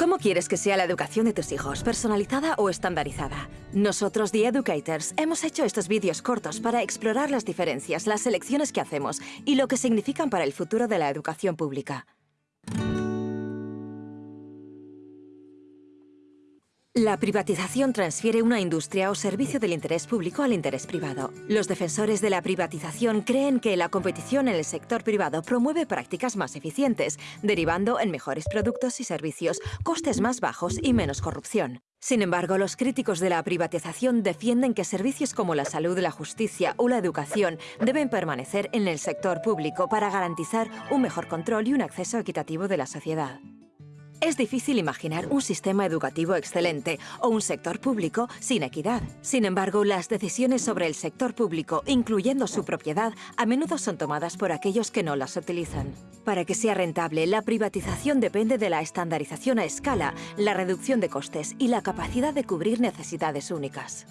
¿Cómo quieres que sea la educación de tus hijos? ¿Personalizada o estandarizada? Nosotros, The Educators, hemos hecho estos vídeos cortos para explorar las diferencias, las elecciones que hacemos y lo que significan para el futuro de la educación pública. La privatización transfiere una industria o servicio del interés público al interés privado. Los defensores de la privatización creen que la competición en el sector privado promueve prácticas más eficientes, derivando en mejores productos y servicios, costes más bajos y menos corrupción. Sin embargo, los críticos de la privatización defienden que servicios como la salud, la justicia o la educación deben permanecer en el sector público para garantizar un mejor control y un acceso equitativo de la sociedad. Es difícil imaginar un sistema educativo excelente o un sector público sin equidad. Sin embargo, las decisiones sobre el sector público, incluyendo su propiedad, a menudo son tomadas por aquellos que no las utilizan. Para que sea rentable, la privatización depende de la estandarización a escala, la reducción de costes y la capacidad de cubrir necesidades únicas.